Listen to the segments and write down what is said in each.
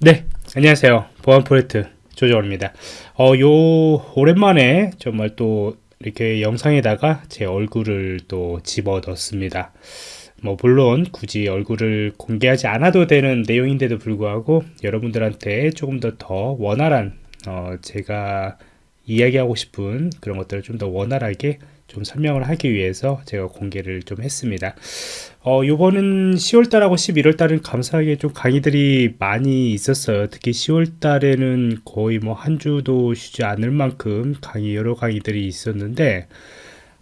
네, 안녕하세요. 보안 프로젝트 조정원입니다. 어, 요, 오랜만에 정말 또 이렇게 영상에다가 제 얼굴을 또 집어 넣습니다. 뭐, 물론 굳이 얼굴을 공개하지 않아도 되는 내용인데도 불구하고 여러분들한테 조금 더 더 원활한, 어, 제가 이야기하고 싶은 그런 것들을 좀 더 원활하게 좀 설명을 하기 위해서 제가 공개를 좀 했습니다. 어, 요번은 10월달하고 11월달은 감사하게 좀 강의들이 많이 있었어요. 특히 10월달에는 거의 뭐 한 주도 쉬지 않을 만큼 강의, 여러 강의들이 있었는데,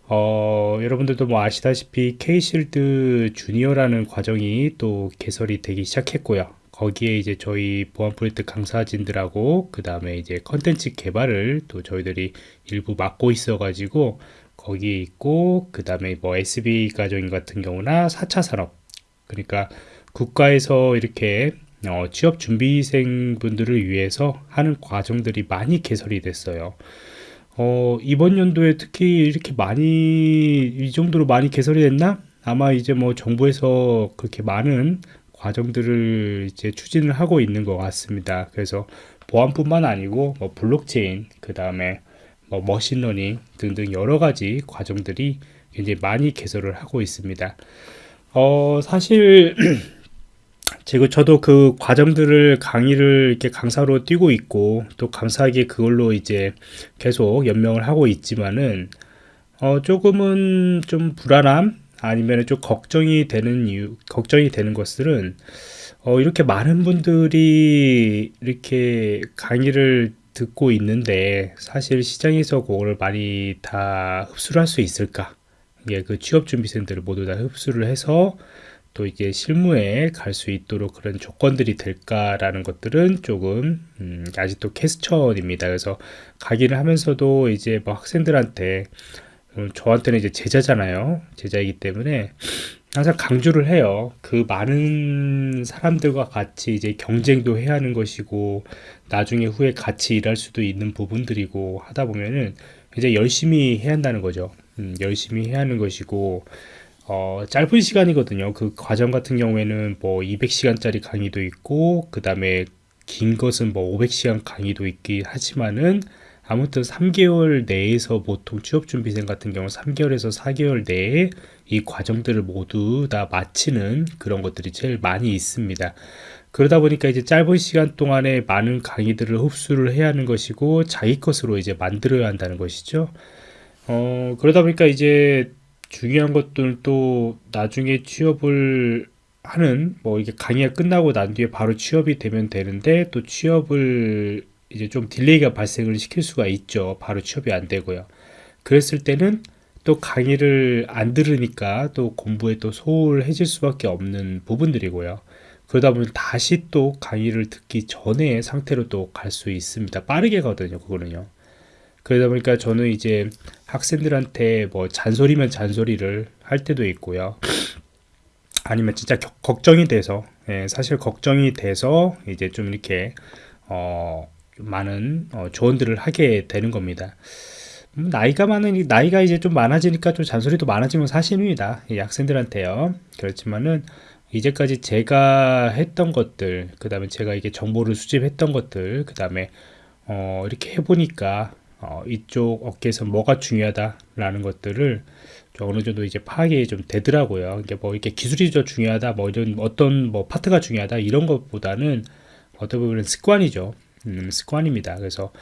어, 여러분들도 뭐 아시다시피 K실드 주니어라는 과정이 또 개설이 되기 시작했고요. 거기에 이제 저희 보안 프로젝트 강사진들하고 그 다음에 이제 컨텐츠 개발을 또 저희들이 일부 맡고 있어 가지고 거기에 있고 그 다음에 뭐 SB 가정 같은 경우나 4차 산업 그러니까 국가에서 이렇게 어, 취업 준비생 분들을 위해서 하는 과정들이 많이 개설이 됐어요. 어, 이번 연도에 특히 이렇게 많이 이 정도로 많이 개설이 됐나? 아마 이제 뭐 정부에서 그렇게 많은 과정들을 이제 추진을 하고 있는 것 같습니다. 그래서 보안뿐만 아니고 뭐 블록체인 그 다음에 뭐 머신러닝 등등 여러 가지 과정들이 굉장히 많이 개설을 하고 있습니다. 어, 사실 제가 저도 그 과정들을 강의를 이렇게 강사로 뛰고 있고 또 감사하게 그걸로 이제 계속 연명을 하고 있지만은 어, 조금은 좀 불안함 아니면 좀 걱정이 되는 이유, 걱정이 되는 것들은 어, 이렇게 많은 분들이 이렇게 강의를 듣고 있는데 사실 시장에서 그거를 많이 다 흡수를 할 수 있을까? 이게 그 취업 준비생들을 모두 다 흡수를 해서 또 이게 실무에 갈 수 있도록 그런 조건들이 될까라는 것들은 조금 음, 아직도 캐스천입니다. 그래서 강의를 하면서도 이제 뭐 학생들한테 음, 저한테는 이제 제자잖아요. 제자이기 때문에 항상 강조를 해요. 그 많은 사람들과 같이 이제 경쟁도 해야 하는 것이고 나중에 후에 같이 일할 수도 있는 부분들이고 하다 보면은 이제 열심히 해야 한다는 거죠. 음, 열심히 해야 하는 것이고 어, 짧은 시간이거든요. 그 과정 같은 경우에는 뭐 200시간짜리 강의도 있고 그 다음에 긴 것은 뭐 500시간 강의도 있긴 하지만은 아무튼 3개월 내에서 보통 취업준비생 같은 경우 3개월에서 4개월 내에 이 과정들을 모두 다 마치는 그런 것들이 제일 많이 있습니다. 그러다 보니까 이제 짧은 시간 동안에 많은 강의들을 흡수를 해야 하는 것이고 자기 것으로 이제 만들어야 한다는 것이죠. 어, 그러다 보니까 이제 중요한 것들도 나중에 취업을 하는 뭐 이게 강의가 끝나고 난 뒤에 바로 취업이 되면 되는데 또 취업을 이제 좀 딜레이가 발생을 시킬 수가 있죠. 바로 취업이 안 되고요. 그랬을 때는 또 강의를 안 들으니까 또 공부에 또 소홀해질 수밖에 없는 부분들이고요. 그러다 보면 다시 또 강의를 듣기 전에 상태로 또 갈 수 있습니다. 빠르게 가거든요, 그거는요. 그러다 보니까 저는 이제 학생들한테 뭐 잔소리면 잔소리를 할 때도 있고요. 아니면 진짜 겨, 걱정이 돼서, 예, 사실 걱정이 돼서 이제 좀 이렇게, 어, 많은 어, 조언들을 하게 되는 겁니다. 음, 나이가 많은 나이가 이제 좀 많아지니까 좀 잔소리도 많아지면 사실입니다. 이 학생들한테요. 그렇지만은 이제까지 제가 했던 것들, 그 다음에 제가 이게 정보를 수집했던 것들, 그 다음에 어, 이렇게 해보니까 어, 이쪽 업계에서 뭐가 중요하다라는 것들을 어느 정도 이제 파악이 좀 되더라고요. 이게 뭐 이렇게 기술이 더 중요하다, 뭐 이런 어떤 뭐 파트가 중요하다 이런 것보다는 어떻게 보면 습관이죠. 음, 습관입니다. 그래서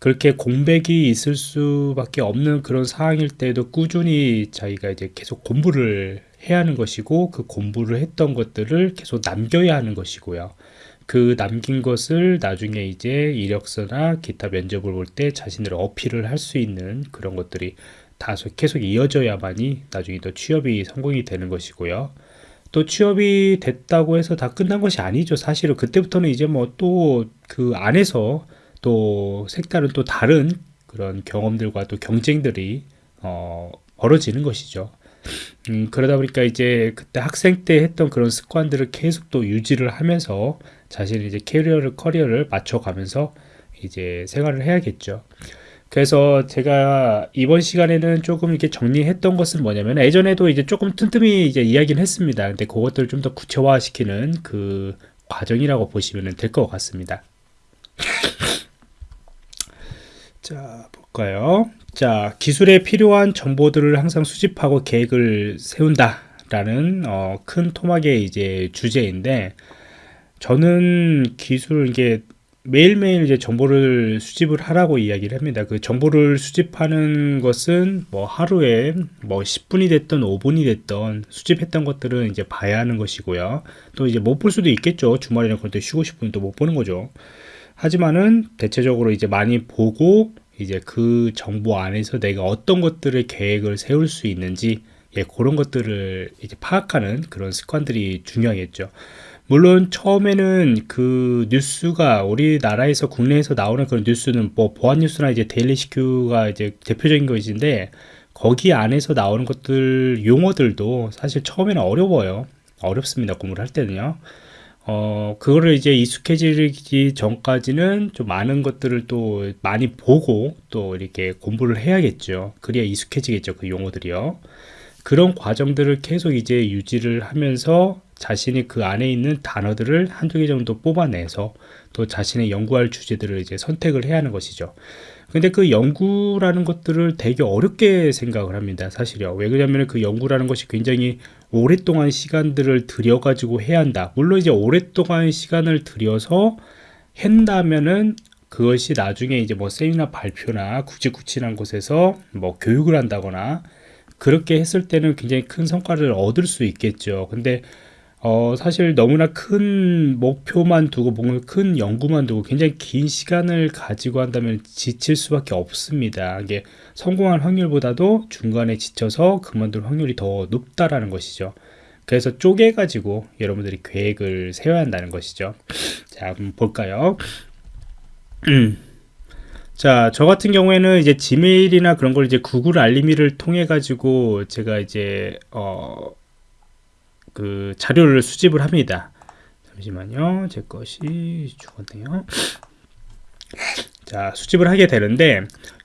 그렇게 공백이 있을 수밖에 없는 그런 상황일 때도 꾸준히 자기가 이제 계속 공부를 해야 하는 것이고 그 공부를 했던 것들을 계속 남겨야 하는 것이고요. 그 남긴 것을 나중에 이제 이력서나 기타 면접을 볼 때 자신을 어필을 할 수 있는 그런 것들이 다 계속 이어져야만이 나중에 또 취업이 성공이 되는 것이고요. 또 취업이 됐다고 해서 다 끝난 것이 아니죠. 사실은 그때부터는 이제 뭐 또 그 안에서 또 색다른 또 다른 그런 경험들과 또 경쟁들이 어, 벌어지는 것이죠. 음, 그러다 보니까 이제 그때 학생 때 했던 그런 습관들을 계속 또 유지를 하면서 자신의 이제 캐리어를 커리어를 맞춰가면서 이제 생활을 해야겠죠. 그래서 제가 이번 시간에는 조금 이렇게 정리했던 것은 뭐냐면 예전에도 이제 조금 틈틈이 이제 이야기를 했습니다. 근데 그것들을 좀 더 구체화시키는 그 과정이라고 보시면 될 것 같습니다. 자, 볼까요? 자, 기술에 필요한 정보들을 항상 수집하고 계획을 세운다 라는 어, 큰 토막의 이제 주제인데 저는 기술 이게 매일매일 이제 정보를 수집을 하라고 이야기를 합니다. 그 정보를 수집하는 것은 뭐 하루에 뭐 10분이 됐던 5분이 됐던 수집했던 것들은 이제 봐야 하는 것이고요. 또 이제 못 볼 수도 있겠죠. 주말이나 그럴 때 쉬고 싶으면 또 못 보는 거죠. 하지만은 대체적으로 이제 많이 보고 이제 그 정보 안에서 내가 어떤 것들을 계획을 세울 수 있는지 예, 그런 것들을 이제 파악하는 그런 습관들이 중요하겠죠. 물론 처음에는 그 뉴스가 우리나라에서 국내에서 나오는 그런 뉴스는 뭐 보안 뉴스나 이제 데일리 시큐가 이제 대표적인 것인데 거기 안에서 나오는 것들 용어들도 사실 처음에는 어려워요. 어렵습니다. 공부를 할 때는요. 어, 그거를 이제 익숙해지기 전까지는 좀 많은 것들을 또 많이 보고 또 이렇게 공부를 해야겠죠. 그래야 익숙해지겠죠. 그 용어들이요. 그런 과정들을 계속 이제 유지를 하면서 자신이 그 안에 있는 단어들을 한두 개 정도 뽑아내서 또 자신의 연구할 주제들을 이제 선택을 해야 하는 것이죠. 근데 그 연구라는 것들을 되게 어렵게 생각을 합니다. 사실요. 왜 그러냐면 그 연구라는 것이 굉장히 오랫동안 시간들을 들여가지고 해야 한다. 물론 이제 오랫동안 시간을 들여서 한다면은 그것이 나중에 이제 뭐 세미나 발표나 굵직굵직한 곳에서 뭐 교육을 한다거나 그렇게 했을 때는 굉장히 큰 성과를 얻을 수 있겠죠. 근데 어, 사실 너무나 큰 목표만 두고 뭔가 큰 연구만 두고 굉장히 긴 시간을 가지고 한다면 지칠 수밖에 없습니다. 이게 성공할 확률보다도 중간에 지쳐서 그만둘 확률이 더 높다라는 것이죠. 그래서 쪼개가지고 여러분들이 계획을 세워야 한다는 것이죠. 자, 한번 볼까요? 자, 저 같은 경우에는 이제 지메일이나 그런 걸 이제 구글 알림이를 통해 가지고 제가 이제 어, 그 자료를 수집을 합니다. 잠시만요. 제 것이 죽었네요. 자, 수집을 하게 되는데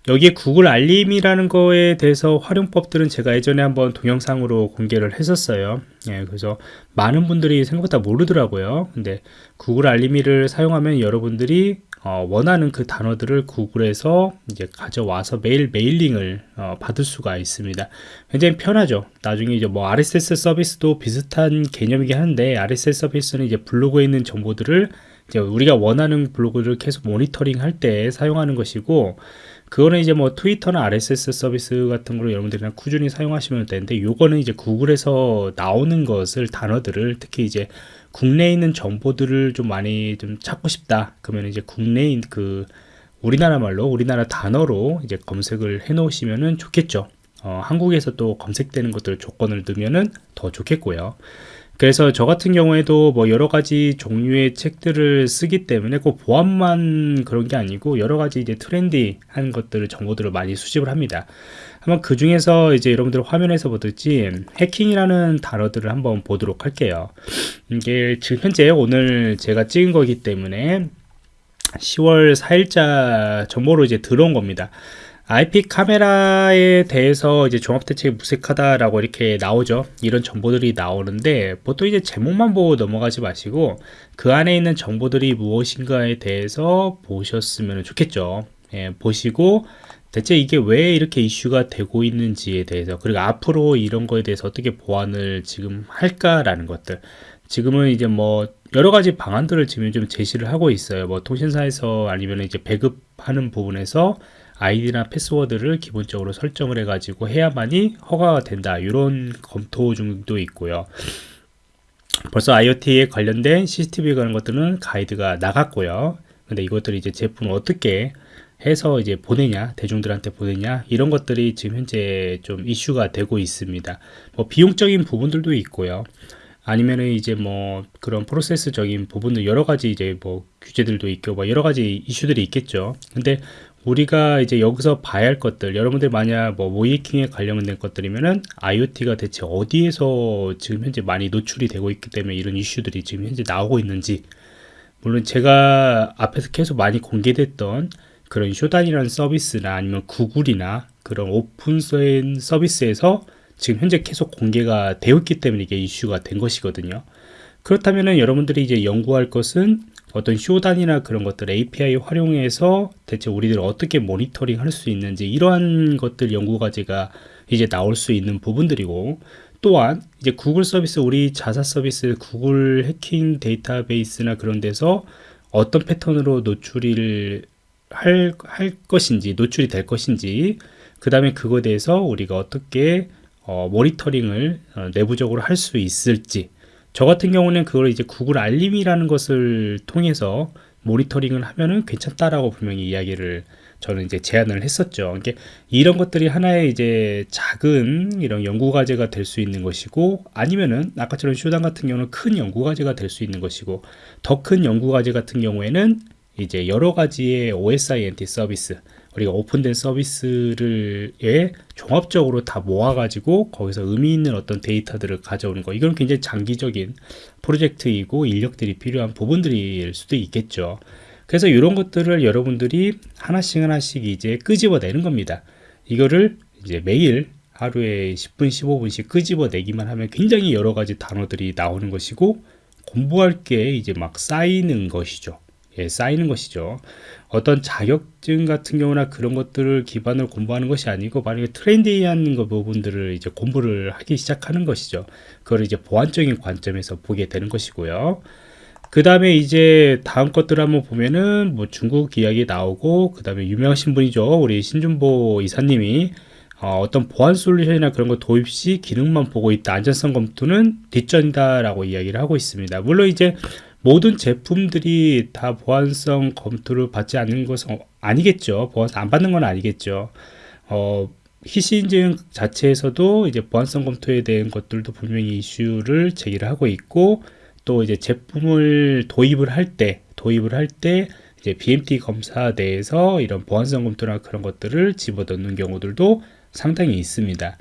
여기에 구글 알림이라는 거에 대해서 활용법들은 제가 예전에 한번 동영상으로 공개를 했었어요. 예, 그래서 많은 분들이 생각보다 모르더라고요. 근데 구글 알림이를 사용하면 여러분들이 어, 원하는 그 단어들을 구글에서 이제 가져와서 메일 메일링을 어, 받을 수가 있습니다. 굉장히 편하죠. 나중에 이제 뭐 RSS 서비스도 비슷한 개념이긴 한데 RSS 서비스는 이제 블로그에 있는 정보들을 이제 우리가 원하는 블로그를 계속 모니터링 할 때 사용하는 것이고 그거는 이제 뭐 트위터나 RSS 서비스 같은 거로 여러분들이 랑 꾸준히 사용하시면 되는데 요거는 이제 구글에서 나오는 것을 단어들을 특히 이제 국내에 있는 정보들을 좀 많이 좀 찾고 싶다. 그러면 이제 국내인 그 우리나라 말로 우리나라 단어로 이제 검색을 해 놓으시면은 좋겠죠. 어, 한국에서 또 검색되는 것들 조건을 넣으면은 더 좋겠고요. 그래서 저 같은 경우에도 뭐 여러 가지 종류의 책들을 쓰기 때문에 꼭 보안만 그런 게 아니고 여러 가지 이제 트렌디한 것들을 정보들을 많이 수집을 합니다. 한번 그 중에서 이제 여러분들 화면에서 보듯이 해킹이라는 단어들을 한번 보도록 할게요. 이게 지금 현재 오늘 제가 찍은 거기 때문에 10월 4일자 정보로 이제 들어온 겁니다. IP 카메라에 대해서 이제 종합대책이 무색하다라고 이렇게 나오죠. 이런 정보들이 나오는데 보통 이제 제목만 보고 넘어가지 마시고 그 안에 있는 정보들이 무엇인가에 대해서 보셨으면 좋겠죠. 예, 보시고 대체 이게 왜 이렇게 이슈가 되고 있는지에 대해서 그리고 앞으로 이런 거에 대해서 어떻게 보완을 지금 할까라는 것들 지금은 이제 뭐 여러 가지 방안들을 지금 좀 제시를 하고 있어요. 뭐 통신사에서 아니면 이제 배급하는 부분에서 아이디나 패스워드를 기본적으로 설정을 해가지고 해야만이 허가가 된다. 이런 검토 중도 있고요. 벌써 IoT에 관련된 CCTV에 관한 것들은 가이드가 나갔고요. 근데 이것들이 이제 제품을 어떻게 해서 이제 보내냐, 대중들한테 보내냐, 이런 것들이 지금 현재 좀 이슈가 되고 있습니다. 뭐 비용적인 부분들도 있고요. 아니면은 이제 뭐 그런 프로세스적인 부분도 여러 가지 이제 뭐 규제들도 있고 뭐 여러 가지 이슈들이 있겠죠. 근데 우리가 이제 여기서 봐야 할 것들 여러분들 만약 뭐 모이킹에 관련된 것들이면은 IoT가 대체 어디에서 지금 현재 많이 노출이 되고 있기 때문에 이런 이슈들이 지금 현재 나오고 있는지. 물론 제가 앞에서 계속 많이 공개됐던 그런 Shodan이라는 서비스나 아니면 구글이나 그런 오픈소스인 서비스에서 지금 현재 계속 공개가 되었기 때문에 이게 이슈가 된 것이거든요 그렇다면은 여러분들이 이제 연구할 것은 어떤 Shodan이나 그런 것들 API 활용해서 대체 우리들 어떻게 모니터링 할 수 있는지 이러한 것들 연구 과제가 이제 나올 수 있는 부분들이고 또한 이제 구글 서비스 우리 자사 서비스 구글 해킹 데이터베이스나 그런 데서 어떤 패턴으로 노출을 할, 할 것인지 노출이 될 것인지 그 다음에 그거에 대해서 우리가 어떻게 어, 모니터링을 어, 내부적으로 할 수 있을지 저 같은 경우는 그걸 이제 구글 알림이라는 것을 통해서 모니터링을 하면은 괜찮다라고 분명히 이야기를 저는 이제 제안을 했었죠. 이게 이런 것들이 하나의 이제 작은 이런 연구 과제가 될 수 있는 것이고 아니면은 아까처럼 쇼단 같은 경우는 큰 연구 과제가 될 수 있는 것이고 더 큰 연구 과제 같은 경우에는 이제 여러 가지의 OSINT 서비스 우리가 오픈된 서비스를 에 종합적으로 다 모아가지고 거기서 의미 있는 어떤 데이터들을 가져오는 거 이건 굉장히 장기적인 프로젝트이고 인력들이 필요한 부분들일 수도 있겠죠. 그래서 이런 것들을 여러분들이 하나씩 하나씩 이제 끄집어내는 겁니다. 이거를 이제 매일 하루에 10분, 15분씩 끄집어내기만 하면 굉장히 여러 가지 단어들이 나오는 것이고 공부할 게 이제 막 쌓이는 것이죠. 예, 쌓이는 것이죠. 어떤 자격증 같은 경우나 그런 것들을 기반으로 공부하는 것이 아니고 만약에 트렌디한 거 부분들을 이제 공부를 하기 시작하는 것이죠. 그걸 이제 보안적인 관점에서 보게 되는 것이고요. 그 다음에 이제 다음 것들 한번 보면은 뭐 중국 이야기 나오고 그 다음에 유명하신 분이죠. 우리 신준보 이사님이 어, 떤 보안 솔루션이나 그런 거 도입 시 기능만 보고 있다. 안전성 검토는 뒷전이다 라고 이야기를 하고 있습니다. 물론 이제 모든 제품들이 다 보안성 검토를 받지 않는 것은 아니겠죠. 보안성 안 받는 건 아니겠죠. 어, 인증 자체에서도 이제 보안성 검토에 대한 것들도 분명히 이슈를 제기를 하고 있고 또 이제 제품을 도입을 할 때 도입을 할 때 이제 BMT 검사 내에서 이런 보안성 검토나 그런 것들을 집어넣는 경우들도 상당히 있습니다.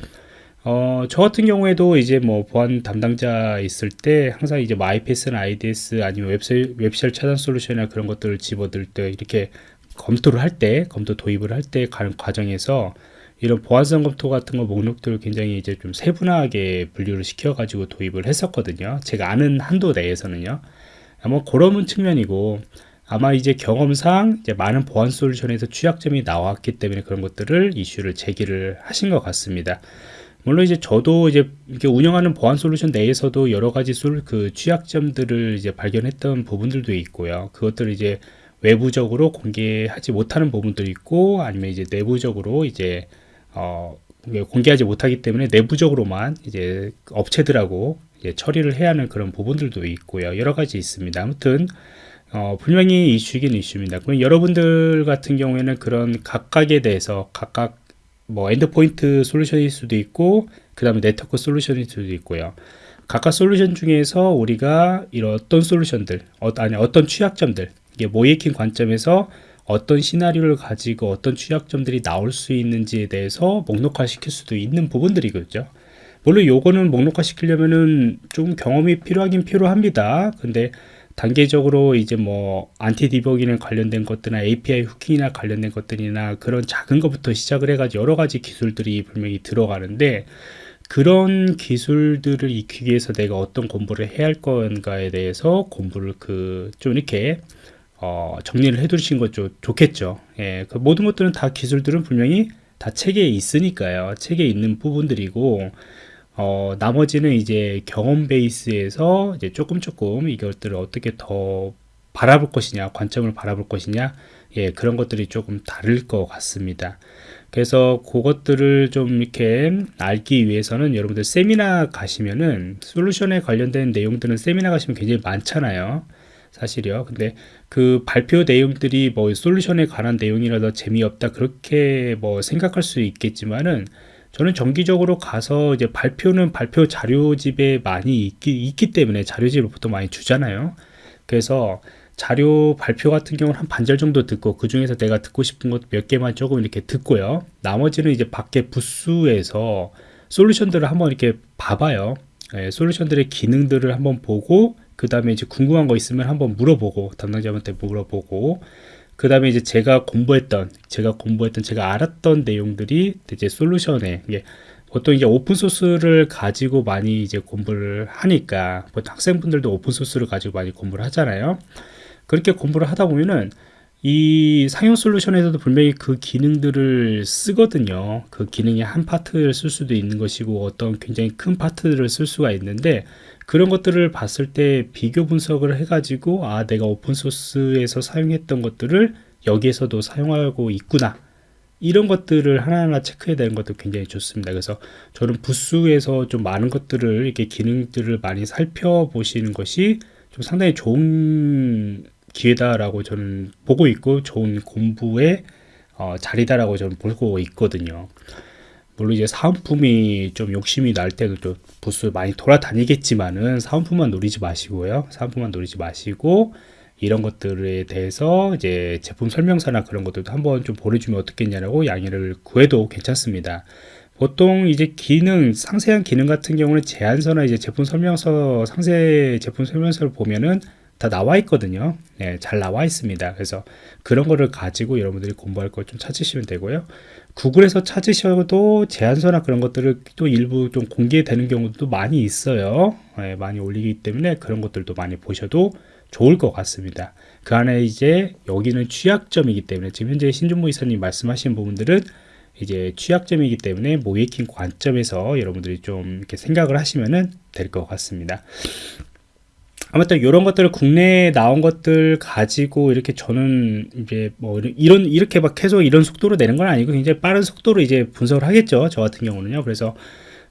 어, 저 같은 경우에도 이제 뭐 보안 담당자 있을 때 항상 이제 뭐 IPS나 IDS 아니면 웹셀, 웹쉘 차단 솔루션이나 그런 것들을 집어들 때 이렇게 검토를 할 때, 검토 도입을 할 때 과정에서 이런 보안성 검토 같은 거 목록들을 굉장히 이제 좀 세분화하게 분류를 시켜가지고 도입을 했었거든요. 제가 아는 한도 내에서는요. 아마 그런 측면이고 아마 이제 경험상 이제 많은 보안 솔루션에서 취약점이 나왔기 때문에 그런 것들을 이슈를 제기를 하신 것 같습니다. 물론 이제 저도 이제 이렇게 운영하는 보안 솔루션 내에서도 여러 가지 솔, 그 취약점들을 이제 발견했던 부분들도 있고요. 그것들을 이제 외부적으로 공개하지 못하는 부분도 있고 아니면 이제 내부적으로 이제 어 공개하지 못하기 때문에 내부적으로만 이제 업체들하고 이제 처리를 해야 하는 그런 부분들도 있고요. 여러 가지 있습니다. 아무튼 어, 분명히 이슈긴 이슈입니다. 그럼 여러분들 같은 경우에는 그런 각각에 대해서 각각 뭐 endpoint 솔루션일 수도 있고 그 다음에 네트워크 솔루션일 수도 있고요. 각각 솔루션 중에서 우리가 이런 어떤 솔루션들 어, 아니 어떤 취약점들 이게 모의해킹 관점에서 어떤 시나리오를 가지고 어떤 취약점들이 나올 수 있는지에 대해서 목록화 시킬 수도 있는 부분들이겠죠. 물론 요거는 목록화 시키려면은 좀 경험이 필요하긴 필요합니다. 근데 단계적으로 이제 뭐 안티 디버깅에 관련된 것들이나 API 후킹이나 관련된 것들이나 그런 작은 것부터 시작을 해가지고 여러 가지 기술들이 분명히 들어가는데 그런 기술들을 익히기 위해서 내가 어떤 공부를 해야 할 건가에 대해서 공부를 그 좀 이렇게 어 정리를 해 두신 것 좀 좋겠죠. 예, 그 모든 것들은 다 기술들은 분명히 다 책에 있으니까요. 책에 있는 부분들이고 어, 나머지는 이제 경험 베이스에서 이제 조금 조금 이것들을 어떻게 더 바라볼 것이냐, 관점을 바라볼 것이냐, 예, 그런 것들이 조금 다를 것 같습니다. 그래서 그것들을 좀 이렇게 알기 위해서는 여러분들 세미나 가시면은 솔루션에 관련된 내용들은 세미나 가시면 굉장히 많잖아요. 사실이요. 근데 그 발표 내용들이 뭐 솔루션에 관한 내용이라도 재미없다 그렇게 뭐 생각할 수 있겠지만은 저는 정기적으로 가서 이제 발표는 발표 자료집에 많이 있기, 있기 때문에 자료집을 보통 많이 주잖아요. 그래서 자료 발표 같은 경우는 한 반절 정도 듣고 그 중에서 내가 듣고 싶은 것 몇 개만 조금 이렇게 듣고요. 나머지는 이제 밖에 부스에서 솔루션들을 한번 이렇게 봐봐요. 예, 솔루션들의 기능들을 한번 보고 그 다음에 이제 궁금한 거 있으면 한번 물어보고 담당자한테 물어보고 그 다음에 이제 제가 공부했던 제가 공부했던 제가 알았던 내용들이 이제 솔루션에 이게 보통 이제 오픈 소스를 가지고 많이 이제 공부를 하니까 보통 학생분들도 오픈 소스를 가지고 많이 공부를 하잖아요. 그렇게 공부를 하다 보면은 이 상용 솔루션에서도 분명히 그 기능들을 쓰거든요. 그 기능의 한 파트를 쓸 수도 있는 것이고 어떤 굉장히 큰 파트를 쓸 수가 있는데 그런 것들을 봤을 때 비교 분석을 해가지고 아 내가 오픈 소스에서 사용했던 것들을 여기에서도 사용하고 있구나 이런 것들을 하나하나 체크해야 되는 것도 굉장히 좋습니다. 그래서 저는 부스에서 좀 많은 것들을 이렇게 기능들을 많이 살펴보시는 것이 좀 상당히 좋은 기회다라고 저는 보고 있고 좋은 공부의 어, 자리다라고 저는 보고 있거든요. 물론 이제 사은품이 좀 욕심이 날 때도 좀 부스 많이 돌아다니겠지만은 사은품만 노리지 마시고요. 사은품만 노리지 마시고 이런 것들에 대해서 이제 제품 설명서나 그런 것들도 한번 좀 보내주면 어떻겠냐라고 양해를 구해도 괜찮습니다. 보통 이제 기능, 상세한 기능 같은 경우는 제안서나 이제 제품 설명서, 상세 제품 설명서를 보면은 다 나와 있거든요. 네, 잘 나와 있습니다. 그래서 그런 거를 가지고 여러분들이 공부할 걸 좀 찾으시면 되고요. 구글에서 찾으셔도 제안서나 그런 것들을 또 일부 좀 공개되는 경우도 많이 있어요. 네, 많이 올리기 때문에 그런 것들도 많이 보셔도 좋을 것 같습니다. 그 안에 이제 여기는 취약점이기 때문에 지금 현재 신준모 이사님 말씀하신 부분들은 이제 취약점이기 때문에 모이킹 관점에서 여러분들이 좀 이렇게 생각을 하시면은 될것 같습니다. 아무튼 이런 것들을 국내에 나온 것들 가지고 이렇게 저는 이제 뭐 이런 이렇게 막 계속 이런 속도로 내는 건 아니고 굉장히 빠른 속도로 이제 분석을 하겠죠. 저 같은 경우는요. 그래서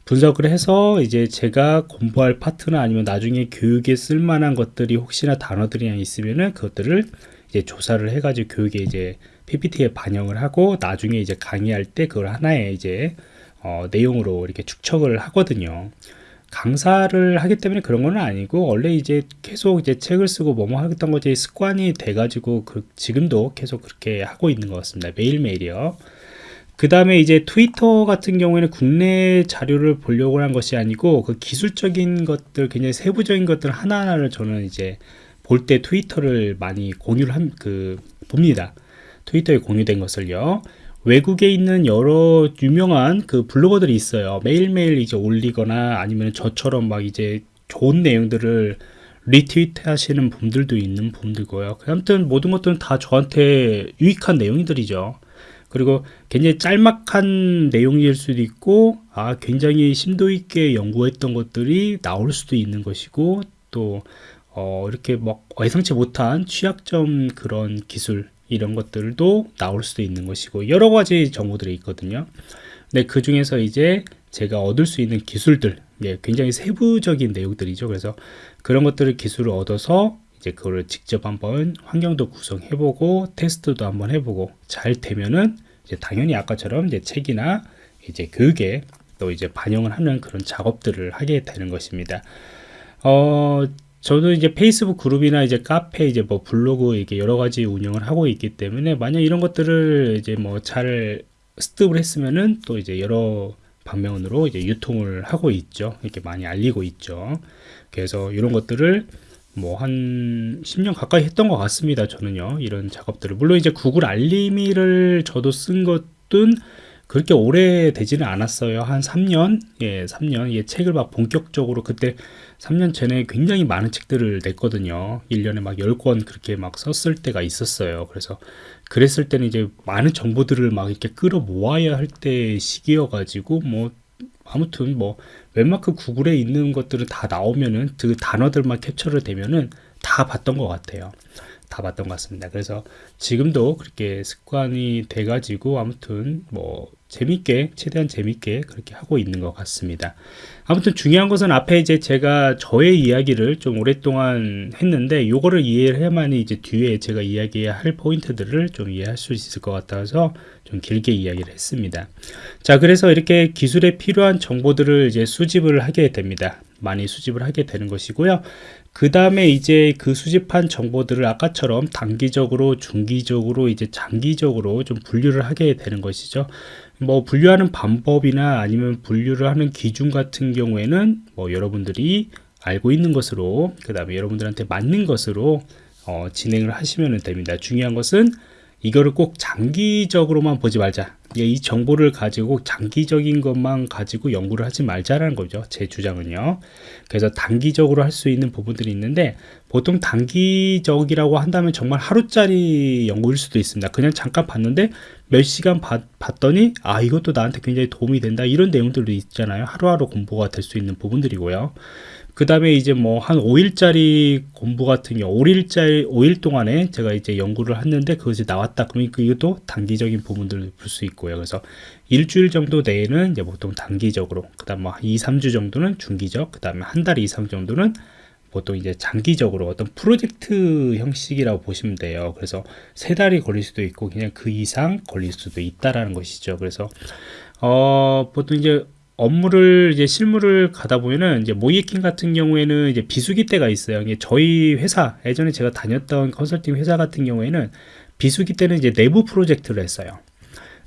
분석을 해서 이제 제가 공부할 파트나 아니면 나중에 교육에 쓸만한 것들이 혹시나 단어들이 있으면은 그것들을 이제 조사를 해가지고 교육에 이제 PPT에 반영을 하고 나중에 이제 강의할 때 그걸 하나의 이제 어, 내용으로 이렇게 축척을 하거든요. 강사를 하기 때문에 그런 건 아니고 원래 이제 계속 이제 책을 쓰고 뭐뭐 하겠던 거지 습관이 돼가지고 그 지금도 계속 그렇게 하고 있는 것 같습니다. 매일매일이요. 그 다음에 이제 트위터 같은 경우에는 국내 자료를 보려고 한 것이 아니고 그 기술적인 것들 굉장히 세부적인 것들 하나하나를 저는 이제 볼 때 트위터를 많이 공유를 한 그 봅니다 트위터에 공유된 것을요 외국에 있는 여러 유명한 그 블로거들이 있어요. 매일매일 이제 올리거나 아니면 저처럼 막 이제 좋은 내용들을 리트위트 하시는 분들도 있는 분들고요. 아무튼 모든 것들은 다 저한테 유익한 내용들이죠. 그리고 굉장히 짤막한 내용일 수도 있고 아 굉장히 심도 있게 연구했던 것들이 나올 수도 있는 것이고 또 어, 이렇게 막 예상치 못한 취약점 그런 기술 이런 것들도 나올 수도 있는 것이고 여러 가지 정보들이 있거든요. 근데 그 중에서 이제 제가 얻을 수 있는 기술들 예, 굉장히 세부적인 내용들이죠. 그래서 그런 것들을 기술을 얻어서 이제 그거를 직접 한번 환경도 구성해보고 테스트도 한번 해보고 잘 되면은 이제 당연히 아까처럼 이제 책이나 이제 교육에 또 이제 반영을 하는 그런 작업들을 하게 되는 것입니다. 어, 저도 이제 페이스북 그룹이나 이제 카페 이제 뭐 블로그 이게 여러 가지 운영을 하고 있기 때문에 만약 이런 것들을 이제 뭐잘 스톱을 했으면은 또 이제 여러 방면으로 이제 유통을 하고 있죠. 이렇게 많이 알리고 있죠. 그래서 이런 것들을 뭐 한 10년 가까이 했던 것 같습니다. 저는요. 이런 작업들을. 물론 이제 구글 알림이를 저도 쓴 것은 그렇게 오래 되지는 않았어요. 한 3년? 예, 3년. 예, 책을 막 본격적으로 그때 3년 전에 굉장히 많은 책들을 냈거든요. 1년에 막 10권 그렇게 막 썼을 때가 있었어요. 그래서 그랬을 때는 이제 많은 정보들을 막 이렇게 끌어 모아야 할 때 시기여 가지고 뭐 아무튼 뭐 웬만큼 구글에 있는 것들은 다 나오면은 그 단어들만 캡처를 되면은 다 봤던 것 같아요. 다 봤던 것 같습니다. 그래서 지금도 그렇게 습관이 돼가지고 아무튼 뭐 재밌게 최대한 재밌게 그렇게 하고 있는 것 같습니다. 아무튼 중요한 것은 앞에 이제 제가 저의 이야기를 좀 오랫동안 했는데 요거를 이해를 해야만이 이제 뒤에 제가 이야기할 포인트들을 좀 이해할 수 있을 것 같아서 좀 길게 이야기를 했습니다. 자, 그래서 이렇게 기술에 필요한 정보들을 이제 수집을 하게 됩니다. 많이 수집을 하게 되는 것이고요. 그 다음에 이제 그 수집한 정보들을 아까처럼 단기적으로, 중기적으로, 이제 장기적으로 좀 분류를 하게 되는 것이죠. 뭐 분류하는 방법이나 아니면 분류를 하는 기준 같은 경우에는 뭐 여러분들이 알고 있는 것으로 그 다음에 여러분들한테 맞는 것으로 어, 진행을 하시면 됩니다. 중요한 것은 이거를 꼭 장기적으로만 보지 말자. 예, 이 정보를 가지고 장기적인 것만 가지고 연구를 하지 말자라는 거죠. 제 주장은요. 그래서 단기적으로 할 수 있는 부분들이 있는데 보통 단기적이라고 한다면 정말 하루짜리 연구일 수도 있습니다. 그냥 잠깐 봤는데 몇 시간 봤, 봤더니 아 이것도 나한테 굉장히 도움이 된다 이런 내용들도 있잖아요. 하루하루 공부가 될 수 있는 부분들이고요. 그 다음에 이제 뭐 한 5일짜리 공부 같은 경우 5일짜리 5일 동안에 제가 이제 연구를 했는데 그것이 나왔다 그러면 그 이것도 단기적인 부분들을 볼 수 있고요 그래서 일주일 정도 내에는 이제 보통 단기적으로 그 다음 뭐 2, 3주 정도는 중기적 그 다음에 한 달 이상 정도는 보통 이제 장기적으로 어떤 프로젝트 형식이라고 보시면 돼요. 그래서 세 달이 걸릴 수도 있고 그냥 그 이상 걸릴 수도 있다라는 것이죠. 그래서 어 보통 이제 업무를 이제 실무를 가다 보면은 이제 모이킹 같은 경우에는 이제 비수기 때가 있어요. 이게 저희 회사 예전에 제가 다녔던 컨설팅 회사 같은 경우에는 비수기 때는 이제 내부 프로젝트를 했어요.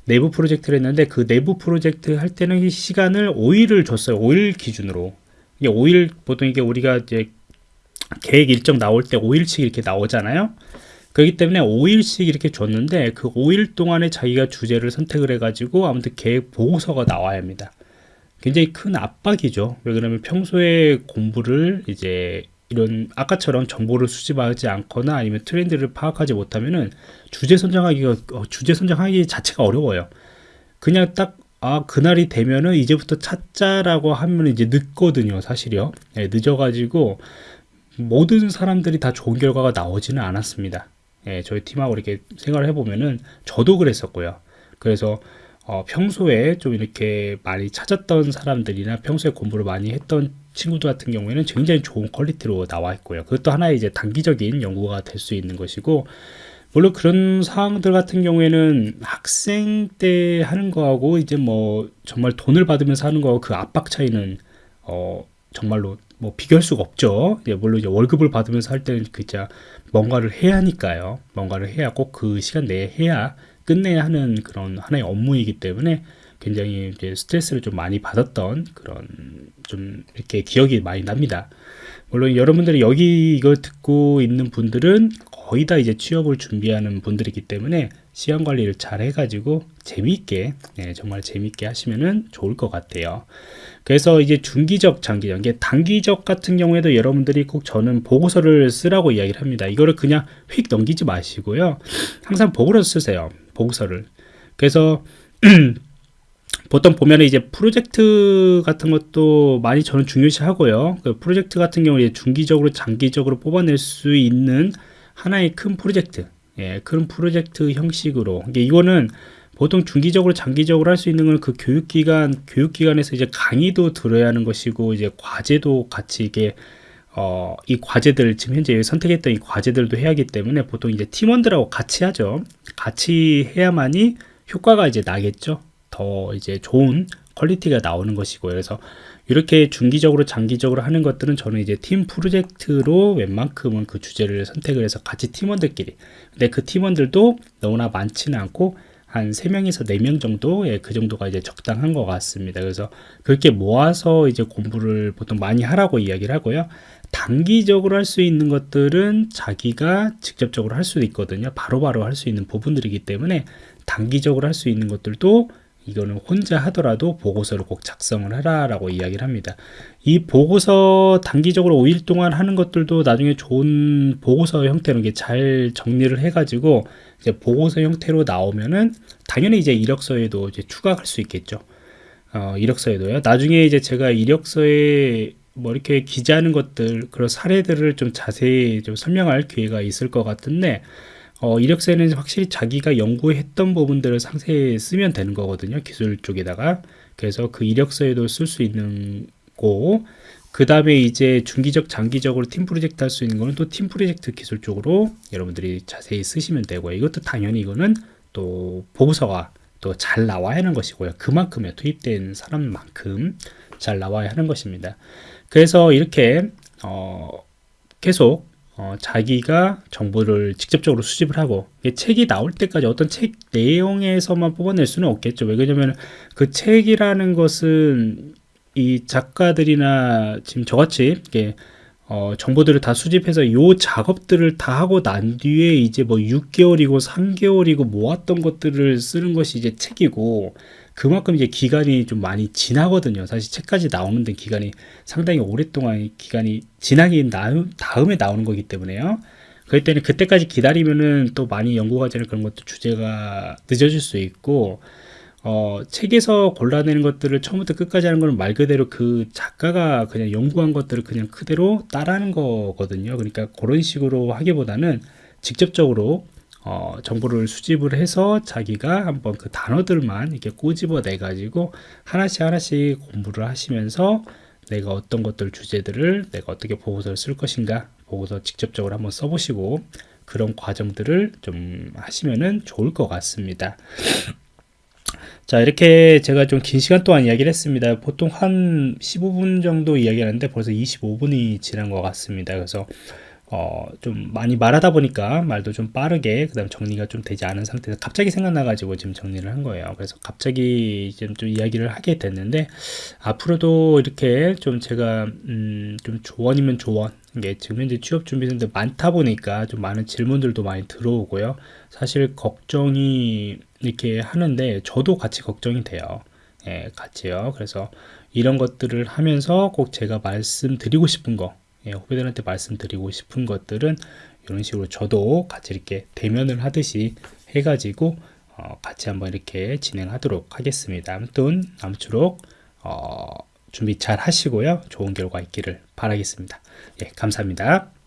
내부 프로젝트를 했는데 그 내부 프로젝트 할 때는 시간을 5일을 줬어요. 5일 기준으로. 이게 5일 보통 이게 우리가 이제 계획 일정 나올 때 5일씩 이렇게 나오잖아요. 그렇기 때문에 5일씩 이렇게 줬는데 그 5일 동안에 자기가 주제를 선택을 해가지고 아무튼 계획 보고서가 나와야 합니다. 굉장히 큰 압박이죠. 왜 그러면 평소에 공부를 이제 이런 아까처럼 정보를 수집하지 않거나 아니면 트렌드를 파악하지 못하면은 주제 선정하기가 어, 주제 선정하기 자체가 어려워요. 그냥 딱 아, 그날이 되면은 이제부터 찾자라고 하면 이제 늦거든요, 사실요. 네, 늦어가지고 모든 사람들이 다 좋은 결과가 나오지는 않았습니다. 예, 저희 팀하고 이렇게 생각을 해보면은 저도 그랬었고요. 그래서 어, 평소에 좀 이렇게 많이 찾았던 사람들이나 평소에 공부를 많이 했던 친구들 같은 경우에는 굉장히 좋은 퀄리티로 나와 있고요. 그것도 하나의 이제 단기적인 연구가 될 수 있는 것이고, 물론 그런 상황들 같은 경우에는 학생 때 하는 거하고 이제 뭐 정말 돈을 받으면서 하는 거하고 그 압박 차이는 어, 정말로 뭐 비교할 수가 없죠. 예, 물론 이제 월급을 받으면서 할 때는 진짜 뭔가를 해야 하니까요. 뭔가를 해야 꼭 그 시간 내에 해야 끝내야 하는 그런 하나의 업무이기 때문에 굉장히 이제 스트레스를 좀 많이 받았던 그런 좀 이렇게 기억이 많이 납니다. 물론 여러분들이 여기 이거 듣고 있는 분들은 거의 다 이제 취업을 준비하는 분들이기 때문에 시간 관리를 잘 해가지고 재미있게 네, 정말 재미있게 하시면은 좋을 것 같아요. 그래서 이제 중기적, 장기적, 이게 단기적 같은 경우에도 여러분들이 꼭 저는 보고서를 쓰라고 이야기를 합니다. 이거를 그냥 휙 넘기지 마시고요. 항상 보고서 쓰세요. 보고서를. 그래서 보통 보면 이제 프로젝트 같은 것도 많이 저는 중요시 하고요. 그 프로젝트 같은 경우에 중기적으로 장기적으로 뽑아낼 수 있는 하나의 큰 프로젝트, 예, 큰 프로젝트 형식으로. 이게 이거는 보통 중기적으로 장기적으로 할 수 있는 건 그 교육기관, 교육기관에서 이제 강의도 들어야 하는 것이고, 이제 과제도 같이 이게 어, 이 과제들 지금 현재 선택했던 이 과제들도 해야 하기 때문에 보통 이제 팀원들하고 같이 하죠. 같이 해야만이 효과가 이제 나겠죠. 더 이제 좋은 quality가 나오는 것이고요. 그래서 이렇게 중기적으로 장기적으로 하는 것들은 저는 이제 팀 프로젝트로 웬만큼은 그 주제를 선택을 해서 같이 팀원들끼리 근데 그 팀원들도 너무나 많지는 않고 한 3명에서 4명 정도, 예, 그 정도가 이제 적당한 것 같습니다. 그래서 그렇게 모아서 이제 공부를 보통 많이 하라고 이야기를 하고요. 단기적으로 할 수 있는 것들은 자기가 직접적으로 할 수도 있거든요. 바로바로 할 수 있는 부분들이기 때문에 단기적으로 할 수 있는 것들도 이거는 혼자 하더라도 보고서를 꼭 작성을 해라라고 이야기를 합니다. 이 보고서 단기적으로 5일 동안 하는 것들도 나중에 좋은 보고서 형태로 잘 정리를 해 가지고 이제 보고서 형태로 나오면은 당연히 이제 이력서에도 이제 추가할 수 있겠죠. 어, 이력서에도요. 나중에 이제 제가 이력서에 뭐 이렇게 기재하는 것들 그런 사례들을 좀 자세히 좀 설명할 기회가 있을 것 같은데 어, 이력서에는 확실히 자기가 연구했던 부분들을 상세히 쓰면 되는 거거든요. 기술 쪽에다가. 그래서 그 이력서에도 쓸 수 있는 거. 그 다음에 이제 중기적, 장기적으로 팀 프로젝트 할 수 있는 거는 또 팀 프로젝트 기술 쪽으로 여러분들이 자세히 쓰시면 되고요. 이것도 당연히 이거는 또 보고서가 또 잘 나와야 하는 것이고요. 그만큼에 투입된 사람만큼 잘 나와야 하는 것입니다. 그래서 이렇게 어, 계속 어, 자기가 정보를 직접적으로 수집을 하고 책이 나올 때까지 어떤 책 내용에서만 뽑아낼 수는 없겠죠. 왜 그러냐면 그 책이라는 것은 이 작가들이나 지금 저같이 이렇게 어, 정보들을 다 수집해서 요 작업들을 다 하고 난 뒤에 이제 뭐 6개월이고 3개월이고 모았던 것들을 쓰는 것이 이제 책이고 그만큼 이제 기간이 좀 많이 지나거든요. 사실 책까지 나오는 데 기간이 상당히 오랫동안 기간이 지나긴 나- 다음에 나오는 거기 때문에요. 그럴 때는 그때까지 기다리면은 또 많이 연구 과제나 그런 것도 주제가 늦어질 수 있고 어, 책에서 골라내는 것들을 처음부터 끝까지 하는 건 말 그대로 그 작가가 그냥 연구한 것들을 그냥 그대로 따라하는 거거든요. 그러니까 그런 식으로 하기보다는 직접적으로 어, 정보를 수집을 해서 자기가 한번 그 단어들만 이렇게 꼬집어 내 가지고 하나씩 하나씩 공부를 하시면서 내가 어떤 것들 주제들을 내가 어떻게 보고서를 쓸 것인가 보고서 직접적으로 한번 써보시고 그런 과정들을 좀 하시면은 좋을 것 같습니다. 자, 이렇게 제가 좀 긴 시간 동안 이야기를 했습니다. 보통 한 15분 정도 이야기하는데 벌써 25분이 지난 것 같습니다. 그래서 어, 좀 많이 말하다 보니까 말도 좀 빠르게 그 다음 정리가 좀 되지 않은 상태에서 갑자기 생각나 가지고 지금 정리를 한 거예요. 그래서 갑자기 지금 좀 이야기를 하게 됐는데 앞으로도 이렇게 좀 제가 음, 좀 조언이면 조언 이게 지금 현재 취업 준비생들 많다 보니까 좀 많은 질문들도 많이 들어오고요. 사실 걱정이 이렇게 하는데 저도 같이 걱정이 돼요. 예, 같이요. 그래서 이런 것들을 하면서 꼭 제가 말씀드리고 싶은 거, 예, 후배들한테 말씀드리고 싶은 것들은 이런 식으로 저도 같이 이렇게 대면을 하듯이 해가지고 어, 같이 한번 이렇게 진행하도록 하겠습니다. 아무튼 아무쪼록 어, 준비 잘 하시고요. 좋은 결과 있기를 바라겠습니다. 예, 감사합니다.